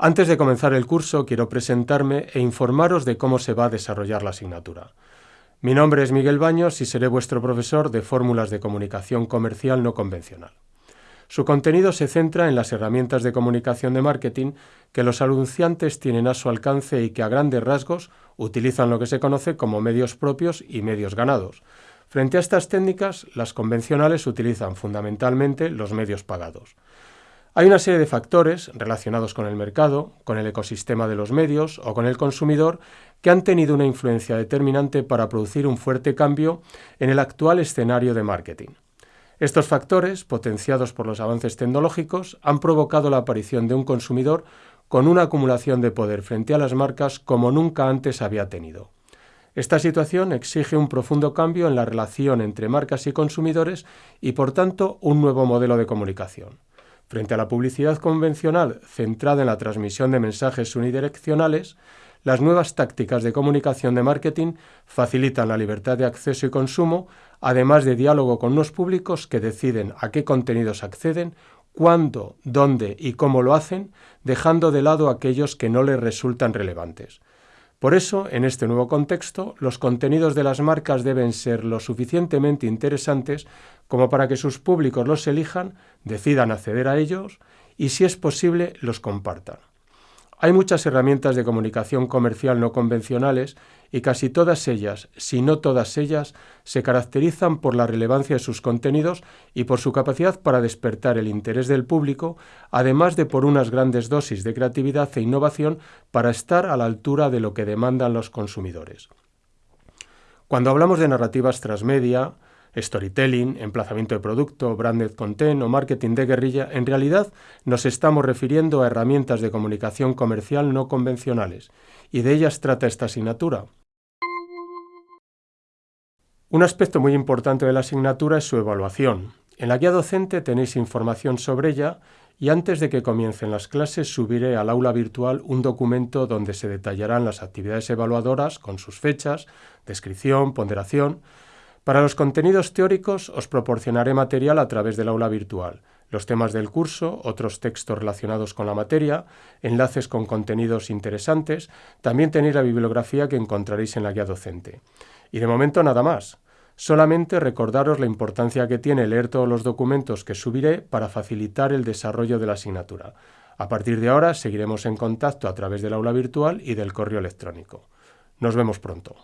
Antes de comenzar el curso quiero presentarme e informaros de cómo se va a desarrollar la asignatura. Mi nombre es Miguel Baños y seré vuestro profesor de fórmulas de comunicación comercial no convencional. Su contenido se centra en las herramientas de comunicación de marketing que los anunciantes tienen a su alcance y que a grandes rasgos utilizan lo que se conoce como medios propios y medios ganados. Frente a estas técnicas, las convencionales utilizan fundamentalmente los medios pagados. Hay una serie de factores relacionados con el mercado, con el ecosistema de los medios o con el consumidor que han tenido una influencia determinante para producir un fuerte cambio en el actual escenario de marketing. Estos factores, potenciados por los avances tecnológicos, han provocado la aparición de un consumidor con una acumulación de poder frente a las marcas como nunca antes había tenido. Esta situación exige un profundo cambio en la relación entre marcas y consumidores y, por tanto, un nuevo modelo de comunicación. Frente a la publicidad convencional centrada en la transmisión de mensajes unidireccionales, las nuevas tácticas de comunicación de marketing facilitan la libertad de acceso y consumo, además de diálogo con los públicos que deciden a qué contenidos acceden, cuándo, dónde y cómo lo hacen, dejando de lado aquellos que no les resultan relevantes. Por eso, en este nuevo contexto, los contenidos de las marcas deben ser lo suficientemente interesantes como para que sus públicos los elijan, decidan acceder a ellos y, si es posible, los compartan. Hay muchas herramientas de comunicación comercial no convencionales y casi todas ellas, si no todas ellas, se caracterizan por la relevancia de sus contenidos y por su capacidad para despertar el interés del público, además de por unas grandes dosis de creatividad e innovación para estar a la altura de lo que demandan los consumidores. Cuando hablamos de narrativas transmedia, storytelling, emplazamiento de producto, branded content o marketing de guerrilla, en realidad nos estamos refiriendo a herramientas de comunicación comercial no convencionales, y de ellas trata esta asignatura. Un aspecto muy importante de la asignatura es su evaluación. En la guía docente tenéis información sobre ella y antes de que comiencen las clases subiré al aula virtual un documento donde se detallarán las actividades evaluadoras con sus fechas, descripción, ponderación, para los contenidos teóricos os proporcionaré material a través del aula virtual, los temas del curso, otros textos relacionados con la materia, enlaces con contenidos interesantes, también tenéis la bibliografía que encontraréis en la guía docente. Y de momento nada más. Solamente recordaros la importancia que tiene leer todos los documentos que subiré para facilitar el desarrollo de la asignatura. A partir de ahora seguiremos en contacto a través del aula virtual y del correo electrónico. Nos vemos pronto.